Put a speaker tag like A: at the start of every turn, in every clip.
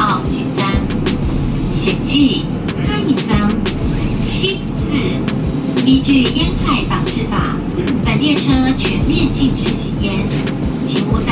A: 奥几三，险记哈一张，七四。依据烟害防治法，本列车全面禁止吸烟，请勿在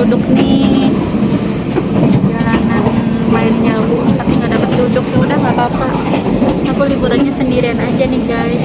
B: duduk nih. Jalanan main jauh tapi nggak dapet duduk. Ya udah nggak apa-apa. Aku liburannya sendirian aja nih guys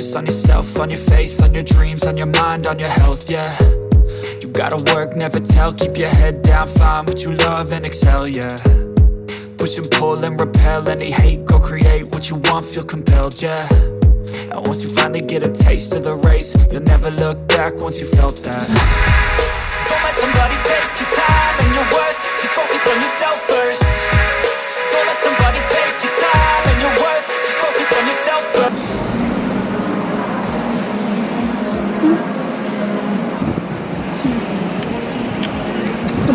C: focus on yourself, on your faith, on your dreams, on your mind, on your health, yeah. You gotta work, never tell, keep your head down, find what you love and excel, yeah. Push and pull and repel any hate, go create what you want, feel compelled, yeah. And once you finally get a taste of the race, you'll never look back once you felt that. Don't let somebody take your time and your worth, just focus on yourself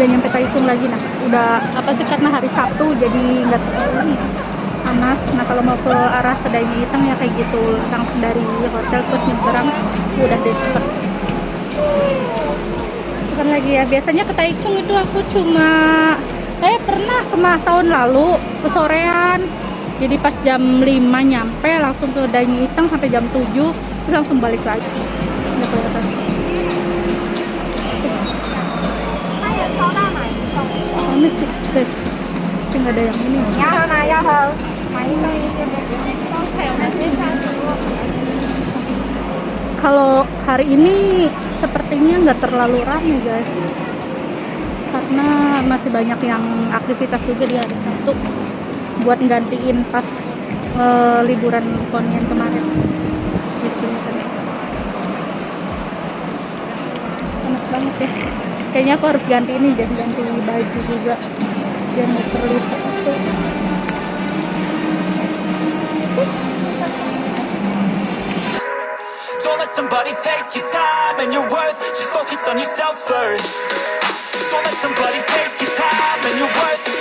B: udah nyampe Taichung lagi. Nah udah apa sih karena hari Sabtu jadi nggak terlalu panas. Nah kalau mau ke arah kedai hitam ya kayak gitu langsung dari hotel terus nyebrang udah deket bukan lagi ya. Biasanya ke Taichung itu aku cuma saya pernah kema tahun lalu ke sorean jadi pas jam 5 nyampe langsung ke Daini Itang sampai jam 7 terus langsung balik lagi. Udah kelihatan. ini sih guys tapi ada yang ini. Kalau hari ini sepertinya nggak terlalu ramai guys. Karena masih banyak yang aktivitas juga di hari Sabtu. Buat gantiin pas eh, liburan Konian kemarin. Gitu panas banget ya. Kayaknya aku harus ganti ini deh ganti baju juga
C: Don't let somebody take your time and your worth. Just focus on yourself first. Don't let somebody take your time and your worth.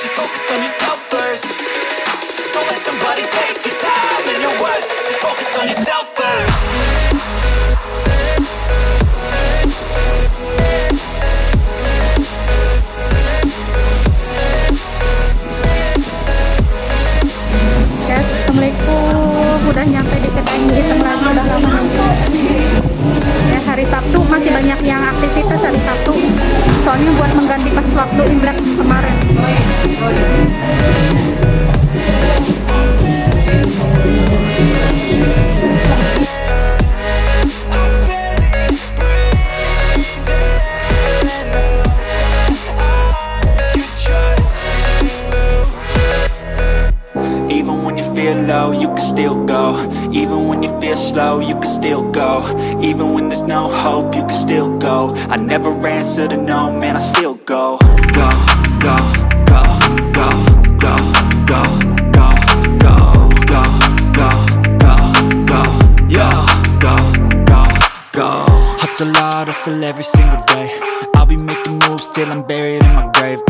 C: Can still go. Even when there's no hope, you can still go. I never answer to no, man, I still go. Go, go, go, go, go, go, go, go, go, go, go, go, go, go, go. Hustle hard, hustle every single day. I'll be making moves till I'm buried in my grave.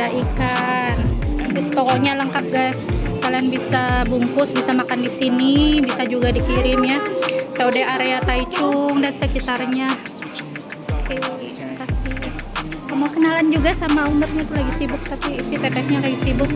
B: ada ikan terus pokoknya lengkap guys kalian bisa bungkus bisa makan di sini bisa juga dikirim ya. Saude area Taichung dan sekitarnya. Oke kasih mau kenalan juga sama ownernya tuh lagi sibuk tapi si tetehnya lagi sibuk